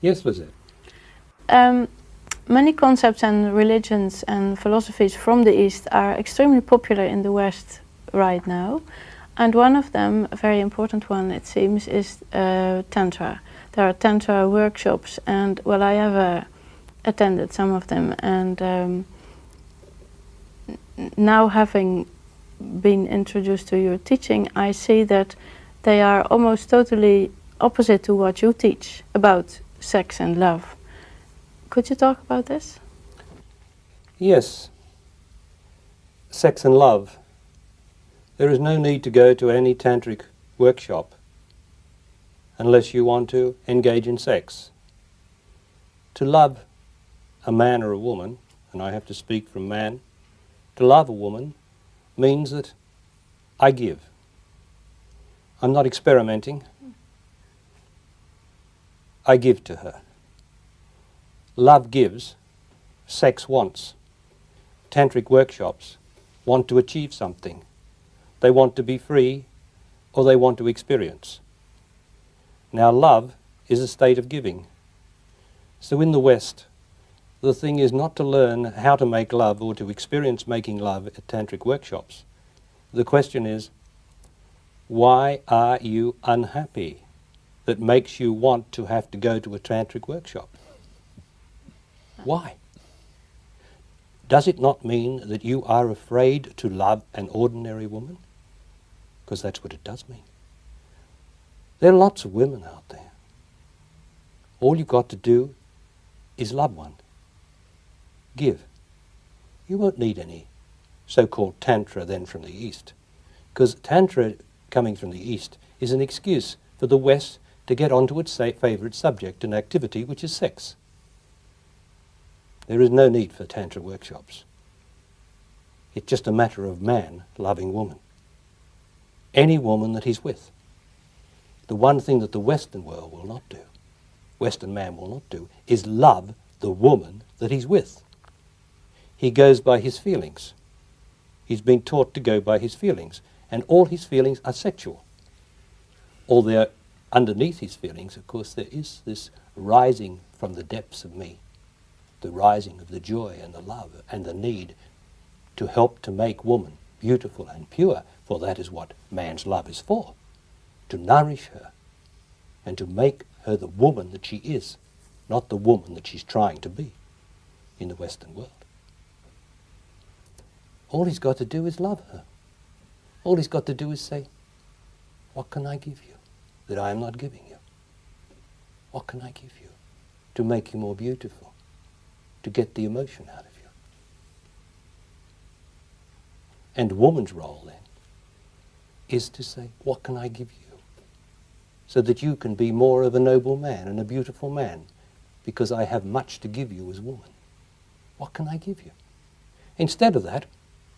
Yes, Lizette. Um, many concepts and religions and philosophies from the East are extremely popular in the West right now. And one of them, a very important one it seems, is uh, Tantra. There are Tantra workshops and well I have uh, attended some of them and um, now having been introduced to your teaching I see that they are almost totally opposite to what you teach about sex and love. Could you talk about this? Yes. Sex and love. There is no need to go to any tantric workshop unless you want to engage in sex. To love a man or a woman, and I have to speak from man, to love a woman means that I give. I'm not experimenting. I give to her. Love gives, sex wants. Tantric workshops want to achieve something. They want to be free or they want to experience. Now love is a state of giving. So in the West, the thing is not to learn how to make love or to experience making love at tantric workshops. The question is, why are you unhappy? That makes you want to have to go to a tantric workshop? Why? Does it not mean that you are afraid to love an ordinary woman? Because that's what it does mean. There are lots of women out there. All you've got to do is love one. Give. You won't need any so-called tantra then from the East. Because tantra coming from the East is an excuse for the West to get onto its favourite subject and activity, which is sex. There is no need for Tantra workshops. It's just a matter of man loving woman. Any woman that he's with. The one thing that the Western world will not do, Western man will not do, is love the woman that he's with. He goes by his feelings. He's been taught to go by his feelings, and all his feelings are sexual. All their underneath his feelings, of course, there is this rising from the depths of me, the rising of the joy and the love and the need to help to make woman beautiful and pure, for that is what man's love is for, to nourish her and to make her the woman that she is, not the woman that she's trying to be in the Western world. All he's got to do is love her. All he's got to do is say, what can I give you? That I am not giving you? What can I give you to make you more beautiful, to get the emotion out of you? And woman's role then is to say, what can I give you? So that you can be more of a noble man and a beautiful man because I have much to give you as woman. What can I give you? Instead of that,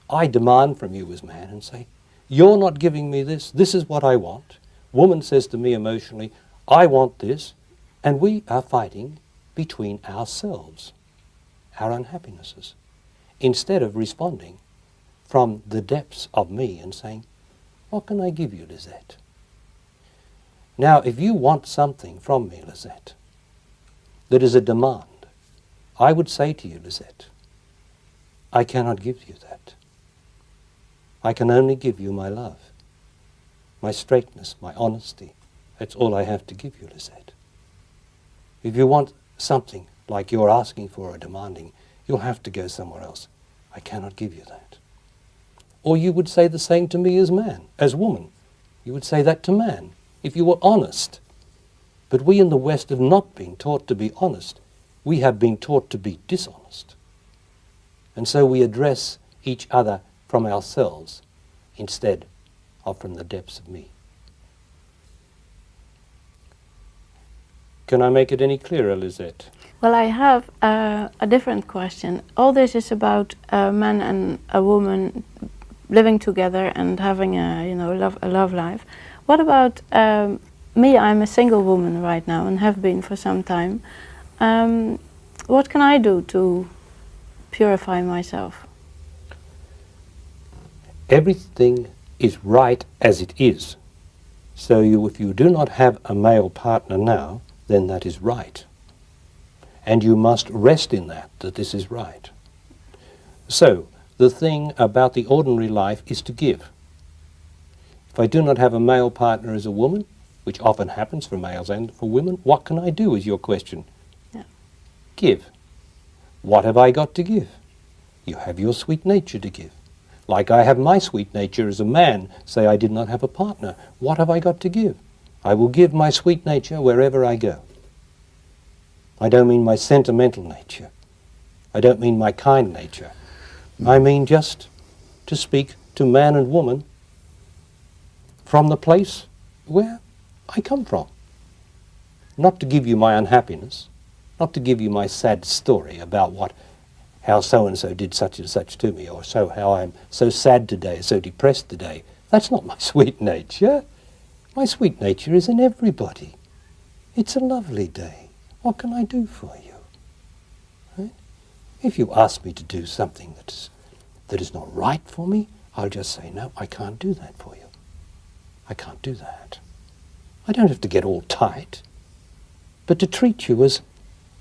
I demand from you as man and say, you're not giving me this, this is what I want, Woman says to me emotionally, I want this, and we are fighting between ourselves, our unhappinesses, instead of responding from the depths of me and saying, what can I give you, Lisette? Now, if you want something from me, Lisette, that is a demand, I would say to you, Lisette, I cannot give you that. I can only give you my love my straightness, my honesty. That's all I have to give you, Lisette. If you want something like you're asking for or demanding, you'll have to go somewhere else. I cannot give you that. Or you would say the same to me as man, as woman. You would say that to man, if you were honest. But we in the West have not been taught to be honest. We have been taught to be dishonest. And so we address each other from ourselves instead from the depths of me. Can I make it any clearer, Lisette? Well, I have uh, a different question. All this is about a man and a woman living together and having a, you know, love, a love life. What about um, me? I'm a single woman right now and have been for some time. Um, what can I do to purify myself? Everything is right as it is. So you, if you do not have a male partner now, then that is right. And you must rest in that, that this is right. So, the thing about the ordinary life is to give. If I do not have a male partner as a woman, which often happens for males and for women, what can I do is your question. Yeah. Give. What have I got to give? You have your sweet nature to give. Like I have my sweet nature as a man, say I did not have a partner. What have I got to give? I will give my sweet nature wherever I go. I don't mean my sentimental nature. I don't mean my kind nature. I mean just to speak to man and woman from the place where I come from. Not to give you my unhappiness, not to give you my sad story about what how so and so did such and such to me, or so how I'm so sad today, so depressed today. That's not my sweet nature. My sweet nature is in everybody. It's a lovely day. What can I do for you? Right? If you ask me to do something that's, that is not right for me, I'll just say, no, I can't do that for you. I can't do that. I don't have to get all tight, but to treat you as,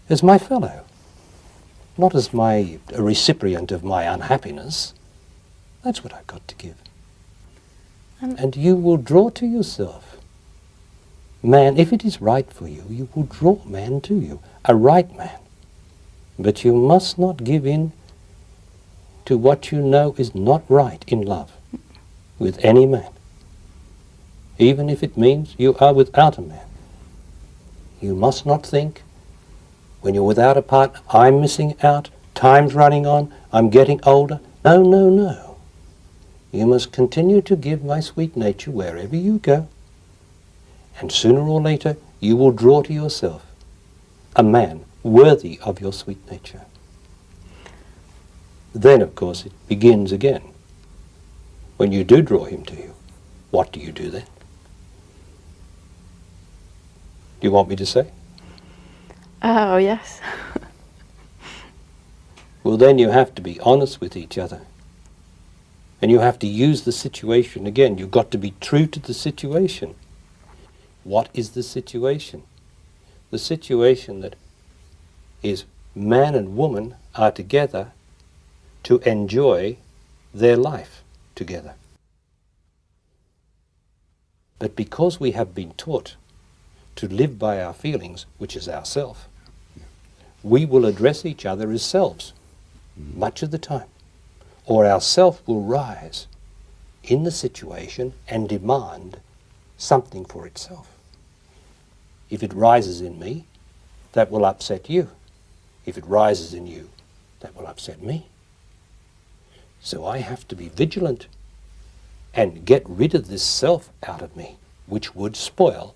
as my fellow not as my a recipient of my unhappiness. That's what I've got to give. And, and you will draw to yourself. Man, if it is right for you, you will draw man to you, a right man. But you must not give in to what you know is not right in love with any man, even if it means you are without a man. You must not think when you're without a partner, I'm missing out, time's running on, I'm getting older. No, no, no. You must continue to give my sweet nature wherever you go. And sooner or later, you will draw to yourself a man worthy of your sweet nature. Then, of course, it begins again. When you do draw him to you, what do you do then? Do you want me to say? Oh, yes. well, then you have to be honest with each other. And you have to use the situation again. You've got to be true to the situation. What is the situation? The situation that is man and woman are together to enjoy their life together. But because we have been taught to live by our feelings, which is ourself, we will address each other as selves much of the time. Or our self will rise in the situation and demand something for itself. If it rises in me, that will upset you. If it rises in you, that will upset me. So I have to be vigilant and get rid of this self out of me, which would spoil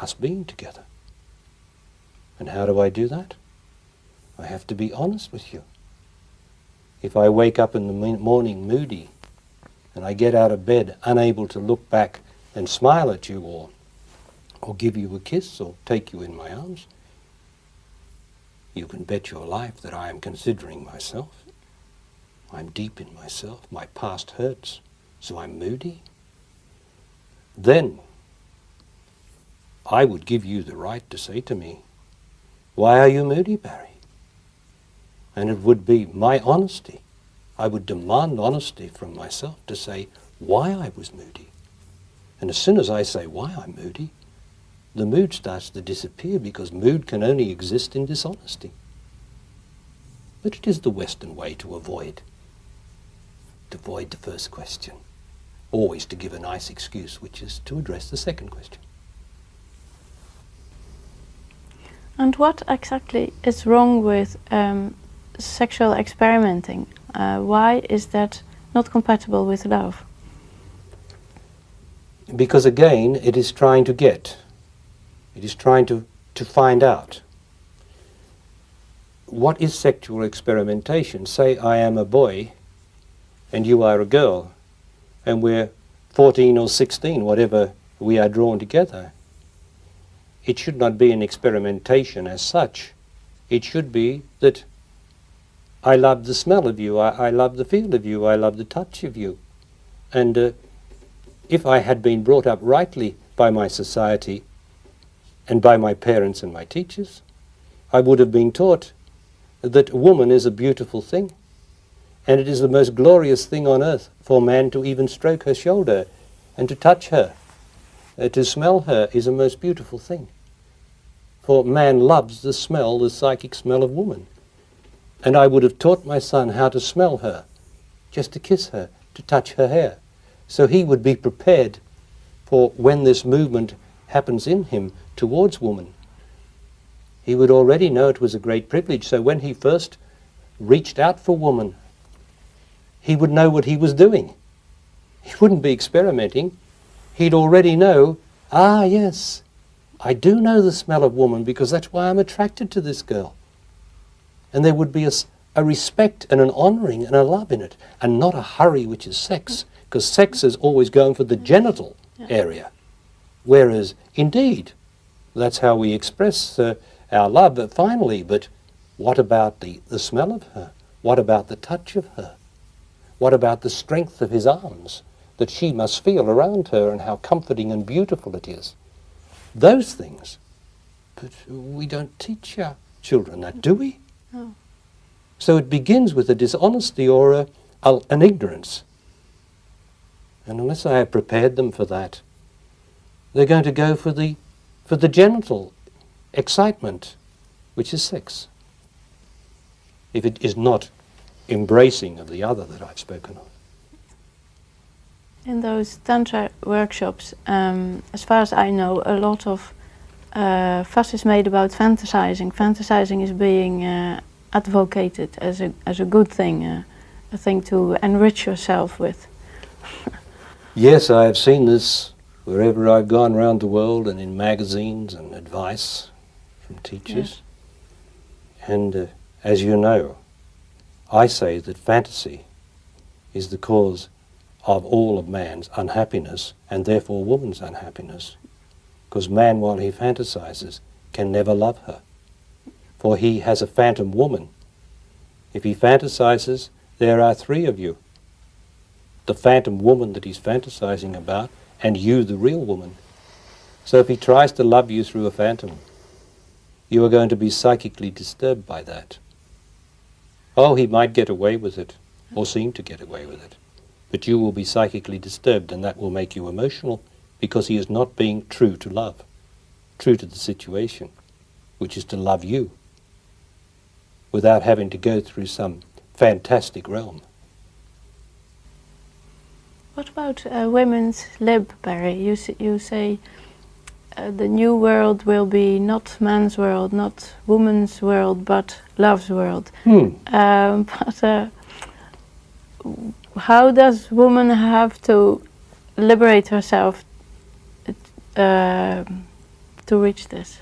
us being together. And how do I do that? I have to be honest with you. If I wake up in the morning moody and I get out of bed unable to look back and smile at you or, or give you a kiss or take you in my arms, you can bet your life that I am considering myself. I'm deep in myself. My past hurts, so I'm moody. Then I would give you the right to say to me, Why are you moody, Barry? And it would be my honesty. I would demand honesty from myself to say why I was moody. And as soon as I say why I'm moody, the mood starts to disappear because mood can only exist in dishonesty. But it is the Western way to avoid, to avoid the first question. Always to give a nice excuse, which is to address the second question. And what exactly is wrong with um, sexual experimenting? Uh, why is that not compatible with love? Because again, it is trying to get. It is trying to, to find out. What is sexual experimentation? Say I am a boy and you are a girl and we're 14 or 16, whatever we are drawn together it should not be an experimentation as such. It should be that I love the smell of you, I, I love the feel of you, I love the touch of you. And uh, if I had been brought up rightly by my society and by my parents and my teachers, I would have been taught that woman is a beautiful thing. And it is the most glorious thing on earth for man to even stroke her shoulder and to touch her. Uh, to smell her is a most beautiful thing. For man loves the smell, the psychic smell of woman. And I would have taught my son how to smell her, just to kiss her, to touch her hair. So he would be prepared for when this movement happens in him towards woman. He would already know it was a great privilege. So when he first reached out for woman, he would know what he was doing. He wouldn't be experimenting. He'd already know, ah, yes, I do know the smell of woman because that's why I'm attracted to this girl. And there would be a, a respect and an honouring and a love in it, and not a hurry, which is sex, because sex is always going for the genital area. Whereas, indeed, that's how we express uh, our love but finally. But what about the, the smell of her? What about the touch of her? What about the strength of his arms that she must feel around her and how comforting and beautiful it is? Those things. But we don't teach our children that, do we? No. So it begins with a dishonesty or a, a, an ignorance. And unless I have prepared them for that, they're going to go for the, for the genital excitement, which is sex. If it is not embracing of the other that I've spoken of. In those Tantra workshops, um, as far as I know, a lot of uh, fuss is made about fantasizing. Fantasizing is being uh, advocated as a, as a good thing, uh, a thing to enrich yourself with. yes, I have seen this wherever I've gone around the world and in magazines and advice from teachers. Yes. And uh, as you know, I say that fantasy is the cause of all of man's unhappiness and therefore woman's unhappiness. Because man, while he fantasizes, can never love her. For he has a phantom woman. If he fantasizes, there are three of you. The phantom woman that he's fantasizing about, and you, the real woman. So if he tries to love you through a phantom, you are going to be psychically disturbed by that. Oh, he might get away with it, or seem to get away with it. But you will be psychically disturbed, and that will make you emotional because he is not being true to love, true to the situation, which is to love you, without having to go through some fantastic realm. What about uh, women's lib, Barry? You, you say uh, the new world will be not man's world, not woman's world, but love's world. Hmm. Um, but uh, how does woman have to liberate herself uh, to reach this?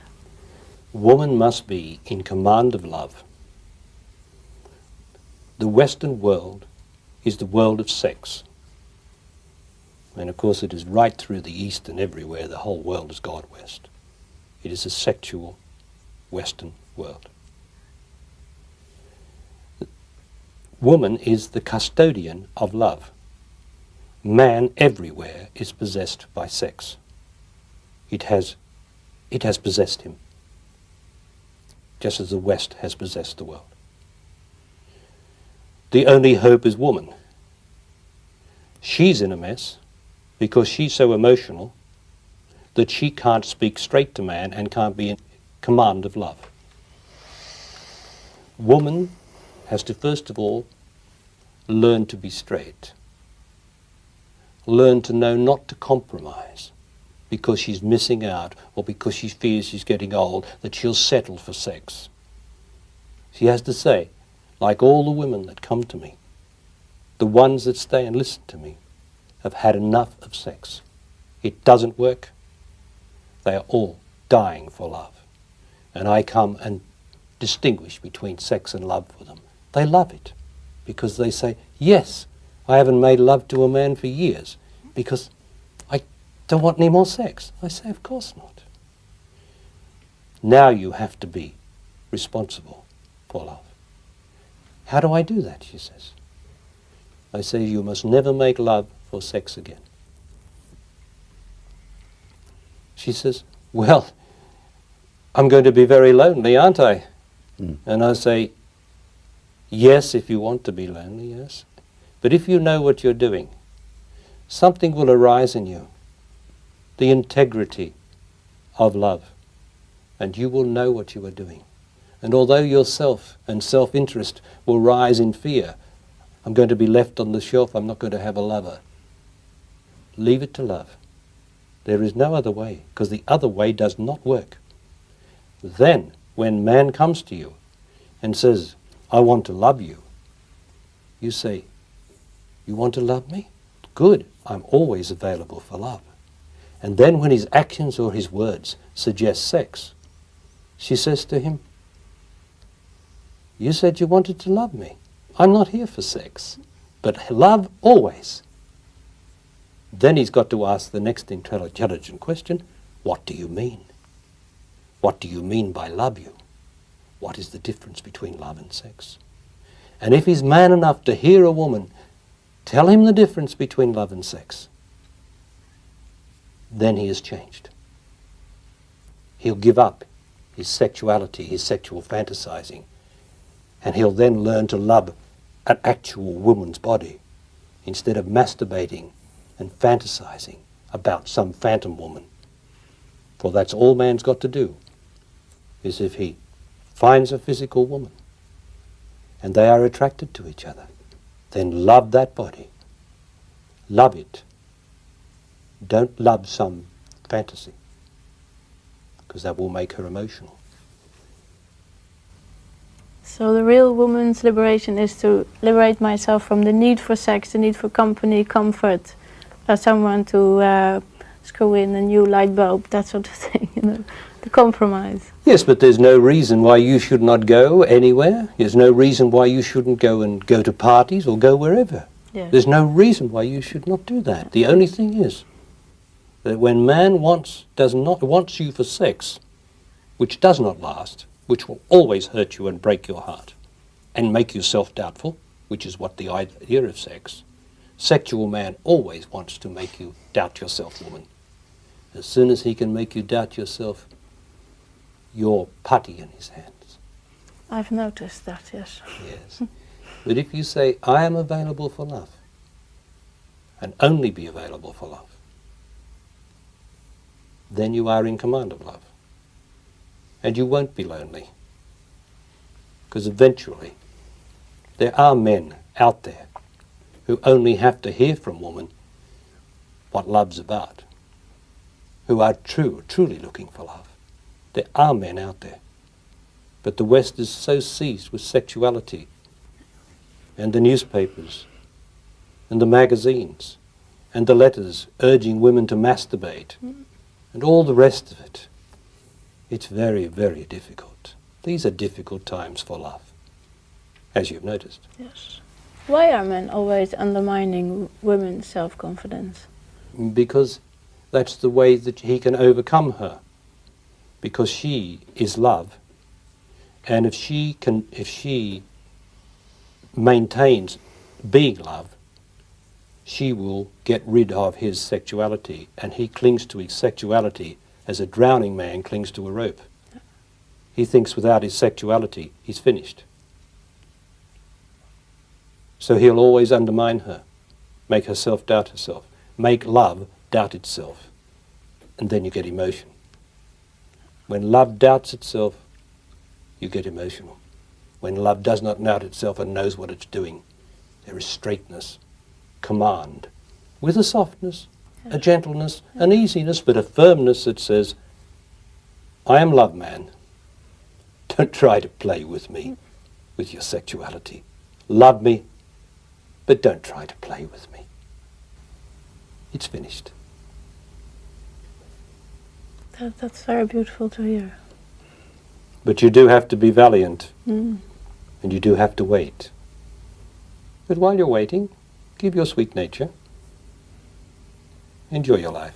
Woman must be in command of love. The Western world is the world of sex. And of course, it is right through the East and everywhere. The whole world has gone West. It is a sexual Western world. Woman is the custodian of love. Man everywhere is possessed by sex. It has, it has possessed him, just as the West has possessed the world. The only hope is woman. She's in a mess because she's so emotional that she can't speak straight to man and can't be in command of love. Woman has to first of all learn to be straight. Learn to know not to compromise because she's missing out or because she fears she's getting old, that she'll settle for sex. She has to say, like all the women that come to me, the ones that stay and listen to me, have had enough of sex. It doesn't work. They are all dying for love. And I come and distinguish between sex and love for them. They love it because they say, yes, I haven't made love to a man for years because I don't want any more sex. I say, of course not. Now you have to be responsible for love. How do I do that, she says. I say, you must never make love for sex again. She says, Well, I'm going to be very lonely, aren't I? Hmm. And I say, yes, if you want to be lonely, yes. But if you know what you're doing, something will arise in you, the integrity of love, and you will know what you are doing. And although yourself and self-interest will rise in fear, I'm going to be left on the shelf, I'm not going to have a lover. Leave it to love. There is no other way, because the other way does not work. Then, when man comes to you and says, I want to love you, you say, You want to love me? Good, I'm always available for love. And then when his actions or his words suggest sex, she says to him, You said you wanted to love me. I'm not here for sex, but love always. Then he's got to ask the next intelligent question, What do you mean? What do you mean by love you? What is the difference between love and sex? And if he's man enough to hear a woman tell him the difference between love and sex, then he has changed. He'll give up his sexuality, his sexual fantasizing, and he'll then learn to love an actual woman's body instead of masturbating and fantasizing about some phantom woman. For that's all man's got to do, is if he finds a physical woman and they are attracted to each other, then love that body. Love it. Don't love some fantasy, because that will make her emotional. So the real woman's liberation is to liberate myself from the need for sex, the need for company, comfort, uh, someone to uh, screw in a new light bulb, that sort of thing, you know, the compromise. Yes, but there's no reason why you should not go anywhere. There's no reason why you shouldn't go and go to parties or go wherever. Yeah. There's no reason why you should not do that. The only thing is that when man wants does not wants you for sex, which does not last, which will always hurt you and break your heart, and make you self-doubtful, which is what the idea of sex. Sexual man always wants to make you doubt yourself, woman. As soon as he can make you doubt yourself, you're putty in his hands. I've noticed that, yes. Yes. but if you say, I am available for love, and only be available for love, then you are in command of love. And you won't be lonely. Because eventually, there are men out there who only have to hear from woman what love's about, who are true, truly looking for love. There are men out there. But the West is so seized with sexuality and the newspapers and the magazines and the letters urging women to masturbate and all the rest of it. It's very, very difficult. These are difficult times for love, as you've noticed. Yes. Why are men always undermining women's self-confidence? Because that's the way that he can overcome her. Because she is love. And if she can if she maintains being love, she will get rid of his sexuality and he clings to his sexuality as a drowning man clings to a rope. He thinks without his sexuality he's finished. So he'll always undermine her, make herself doubt herself, make love doubt itself, and then you get emotion. When love doubts itself, you get emotional. When love does not doubt itself and knows what it's doing, there is straightness, command, with a softness, a gentleness, an easiness, but a firmness that says, I am love man. Don't try to play with me, with your sexuality. Love me, but don't try to play with me. It's finished. That, that's very beautiful to hear. But you do have to be valiant, Mm. and you do have to wait. But while you're waiting, keep your sweet nature. Enjoy your life.